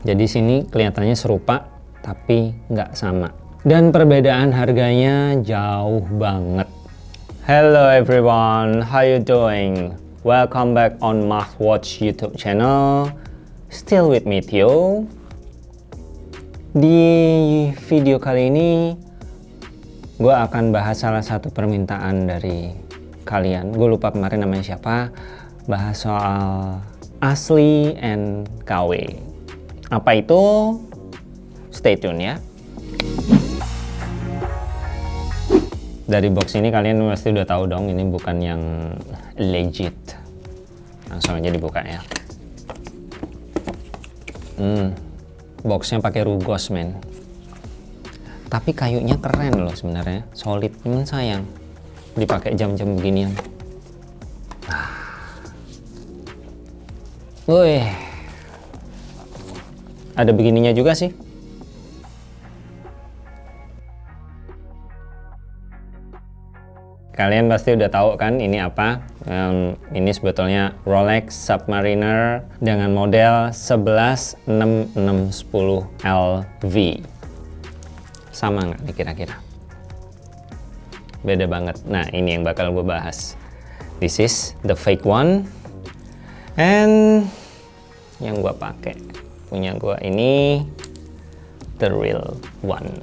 Jadi sini kelihatannya serupa tapi nggak sama. Dan perbedaan harganya jauh banget. Hello everyone, how you doing? Welcome back on Watch YouTube channel. Still with me Theo. Di video kali ini gue akan bahas salah satu permintaan dari kalian. Gue lupa kemarin namanya siapa. Bahas soal asli and KW. Apa itu? Stay tune ya. Dari box ini kalian pasti udah tahu dong ini bukan yang legit. Langsung aja dibuka ya. Hmm, boxnya pakai rugos men. Tapi kayunya keren loh sebenarnya, solid. Cuman sayang dipakai jam-jam beginian. Ah. Wih, ada begininya juga sih. Kalian pasti udah tahu kan ini apa? Um, ini sebetulnya Rolex Submariner dengan model 116610 LV. Sama nggak nih kira-kira? Beda banget. Nah ini yang bakal gue bahas. This is the fake one. And yang gue pakai punya gue ini the real one.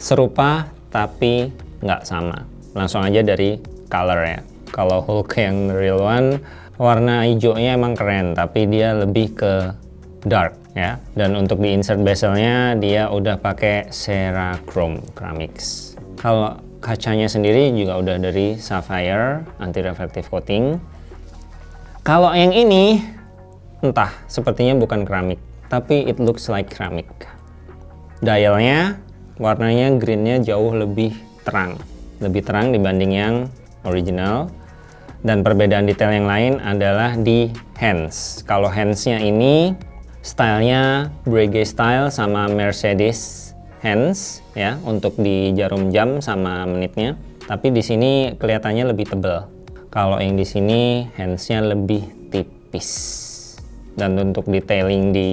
Serupa tapi nggak sama. Langsung aja dari color ya. Kalau Hulk yang real one, warna hijaunya emang keren, tapi dia lebih ke dark ya. Dan untuk di insert bezelnya dia udah pakai Cerachrome Ceramics. Kalau kacanya sendiri juga udah dari sapphire anti reflective coating. Kalau yang ini entah sepertinya bukan keramik, tapi it looks like keramik. Dialnya warnanya greennya jauh lebih terang. Lebih terang dibanding yang original. Dan perbedaan detail yang lain adalah di hands. Kalau handsnya ini stylenya Breguet style sama Mercedes hands ya untuk di jarum jam sama menitnya. Tapi di sini kelihatannya lebih tebal. Kalau yang di sini handsnya lebih tipis dan untuk detailing di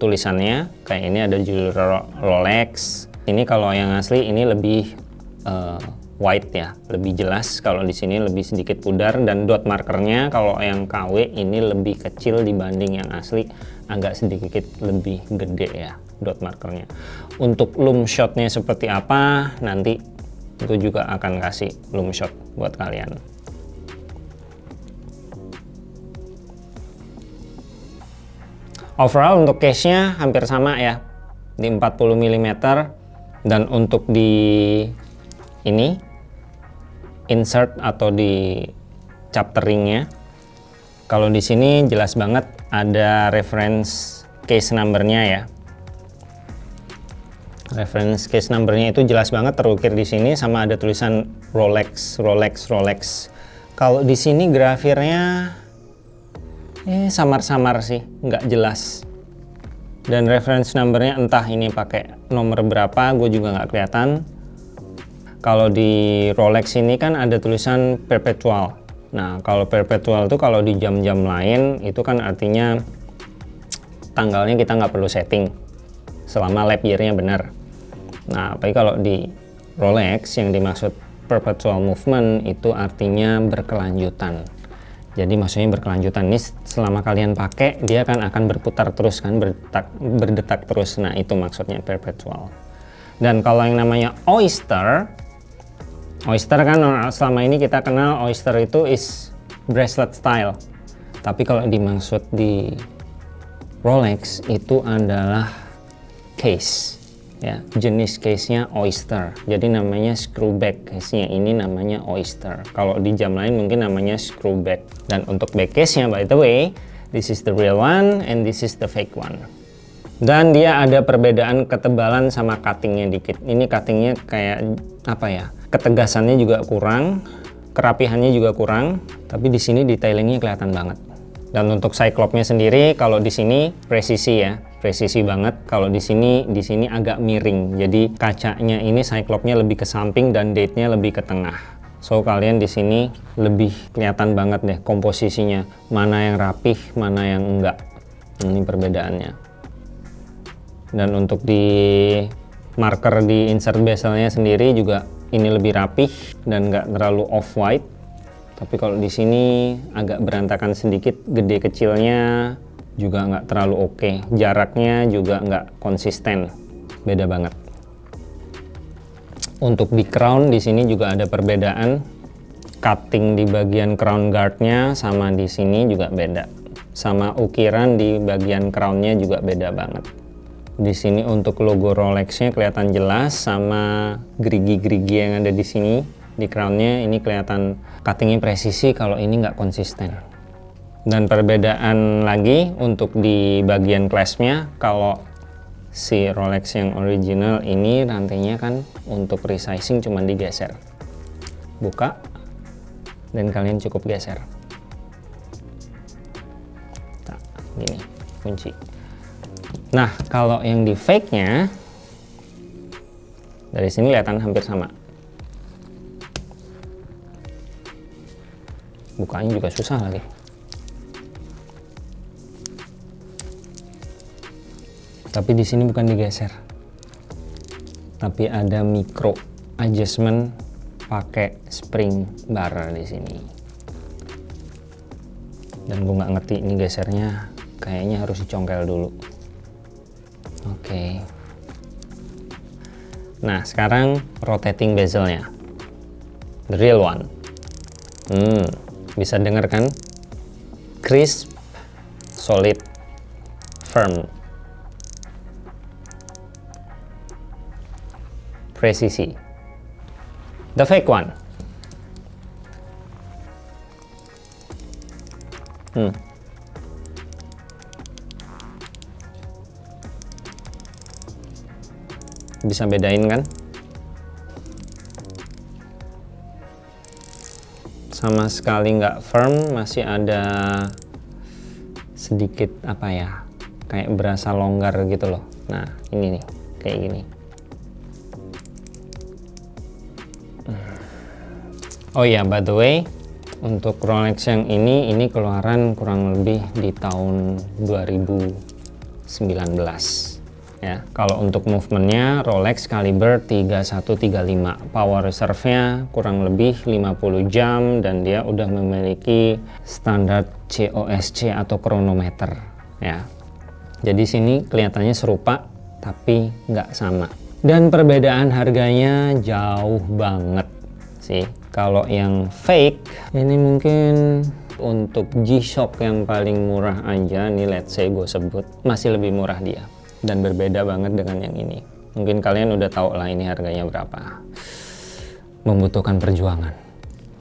tulisannya kayak ini ada judul Rolex. Ini kalau yang asli ini lebih uh, white ya lebih jelas. Kalau di sini lebih sedikit pudar dan dot markernya kalau yang KW ini lebih kecil dibanding yang asli. Agak sedikit lebih gede ya dot markernya. Untuk loom shotnya seperti apa nanti itu juga akan kasih loom shot buat kalian overall untuk case-nya hampir sama ya. Di 40 mm dan untuk di ini insert atau di chapteringnya kalau di sini jelas banget ada reference case numbernya ya. Reference case numbernya itu jelas banget terukir di sini sama ada tulisan Rolex Rolex Rolex. Kalau di sini grafirnya eh samar-samar sih nggak jelas. Dan reference numbernya entah ini pakai nomor berapa gue juga nggak kelihatan. Kalau di Rolex ini kan ada tulisan perpetual. Nah kalau perpetual itu kalau di jam-jam lain itu kan artinya tanggalnya kita nggak perlu setting selama lap year-nya benar. Nah tapi kalau di Rolex yang dimaksud perpetual movement itu artinya berkelanjutan jadi maksudnya berkelanjutan. Ini selama kalian pakai dia kan akan berputar terus kan berdetak, berdetak terus. Nah itu maksudnya perpetual. Dan kalau yang namanya oyster oyster kan selama ini kita kenal oyster itu is bracelet style. Tapi kalau dimaksud di Rolex itu adalah case ya jenis case-nya oyster. Jadi namanya screwback case-nya ini namanya oyster. Kalau di jam lain mungkin namanya screwback dan untuk back case-nya by the way this is the real one and this is the fake one. Dan dia ada perbedaan ketebalan sama cuttingnya dikit. Ini cuttingnya kayak apa ya ketegasannya juga kurang kerapihannya juga kurang tapi di sini detailingnya kelihatan banget. Dan untuk cyclopnya sendiri kalau di sini presisi ya presisi banget kalau di sini di sini agak miring jadi kacanya ini cyclopnya lebih ke samping dan date-nya lebih ke tengah So kalian di sini lebih kelihatan banget deh komposisinya, mana yang rapih, mana yang enggak. Ini perbedaannya. Dan untuk di marker di insert bezelnya sendiri juga ini lebih rapih dan enggak terlalu off white. Tapi kalau di sini agak berantakan sedikit, gede kecilnya juga nggak terlalu oke. Okay. Jaraknya juga nggak konsisten, beda banget. Untuk di crown di sini juga ada perbedaan. Cutting di bagian crown guardnya sama di sini juga beda. Sama ukiran di bagian crownnya juga beda banget. Di sini untuk logo Rolexnya kelihatan jelas sama gerigi-gerigi yang ada di sini di crownnya ini kelihatan cuttingnya presisi kalau ini nggak konsisten dan perbedaan lagi untuk di bagian claspnya kalau si Rolex yang original ini rantainya kan untuk resizing cuma digeser. Buka dan kalian cukup geser. Nah, gini kunci. Nah kalau yang di fake nya dari sini kelihatan hampir sama. Bukanya juga susah lagi tapi di sini bukan digeser. Tapi ada micro adjustment pakai spring bar di sini. Dan gue nggak ngerti ini gesernya kayaknya harus dicongkel dulu. Oke. Okay. nah sekarang rotating bezelnya. The real one. Hmm bisa dengarkan crisp solid firm presisi. The fake one. Hmm. Bisa bedain kan? Sama sekali nggak firm, masih ada sedikit apa ya, kayak berasa longgar gitu loh. Nah, ini nih, kayak gini. Oh ya, by the way, untuk Rolex yang ini, ini keluaran kurang lebih di tahun 2019. Ya, kalau untuk movementnya Rolex Caliber 3135, power reserve-nya kurang lebih 50 jam dan dia udah memiliki standar COSC atau kronometer. Ya, jadi sini kelihatannya serupa tapi nggak sama. Dan perbedaan harganya jauh banget sih kalau yang fake ini mungkin untuk G-Shock yang paling murah aja nih let's say gue sebut masih lebih murah dia. Dan berbeda banget dengan yang ini. Mungkin kalian udah tahu lah ini harganya berapa. Membutuhkan perjuangan.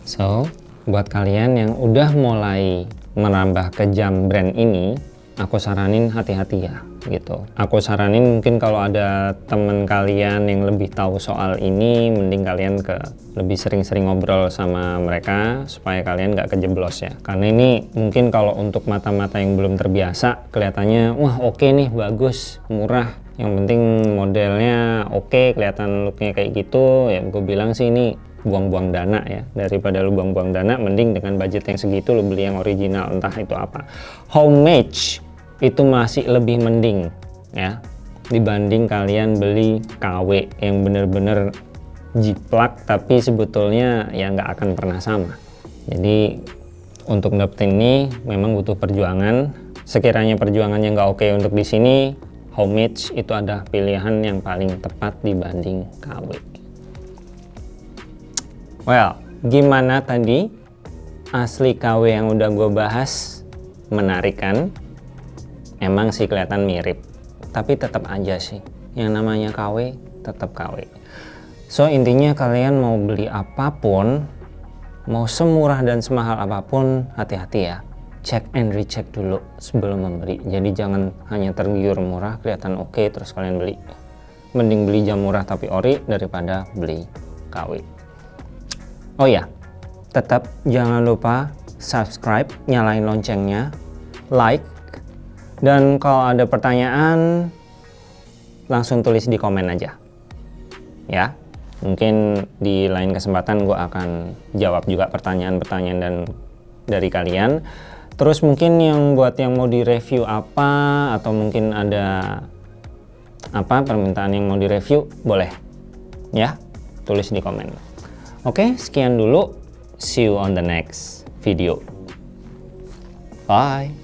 So buat kalian yang udah mulai menambah ke jam brand ini aku saranin hati-hati ya gitu. Aku saranin mungkin kalau ada temen kalian yang lebih tahu soal ini mending kalian ke lebih sering-sering ngobrol sama mereka supaya kalian nggak kejeblos ya. Karena ini mungkin kalau untuk mata-mata yang belum terbiasa kelihatannya wah oke okay nih bagus murah. Yang penting modelnya oke okay, kelihatan looknya kayak gitu. Ya gue bilang sih ini buang-buang dana ya. Daripada lu buang-buang dana mending dengan budget yang segitu lu beli yang original entah itu apa. Homemade itu masih lebih mending ya dibanding kalian beli KW yang bener-bener jiplak tapi sebetulnya ya nggak akan pernah sama. Jadi untuk dapetin ini memang butuh perjuangan. Sekiranya perjuangannya nggak oke untuk di sini homemade itu ada pilihan yang paling tepat dibanding KW well. Gimana tadi asli KW yang udah gue bahas menarik kan? Emang sih kelihatan mirip tapi tetap aja sih. Yang namanya KW tetap KW so intinya kalian mau beli apa pun mau semurah dan semahal apa pun hati-hati ya. Cek and recheck dulu sebelum membeli. Jadi jangan hanya tergiur murah kelihatan oke okay, terus kalian beli. Mending beli jam murah tapi ori daripada beli KW oh ya tetap jangan lupa subscribe nyalain loncengnya like dan kalau ada pertanyaan, langsung tulis di komen aja. Ya. Mungkin di lain kesempatan gue akan jawab juga pertanyaan-pertanyaan dan dari kalian. Terus mungkin yang buat yang mau direview apa atau mungkin ada apa permintaan yang mau direview boleh ya tulis di komen. Oke sekian dulu see you on the next video. Bye.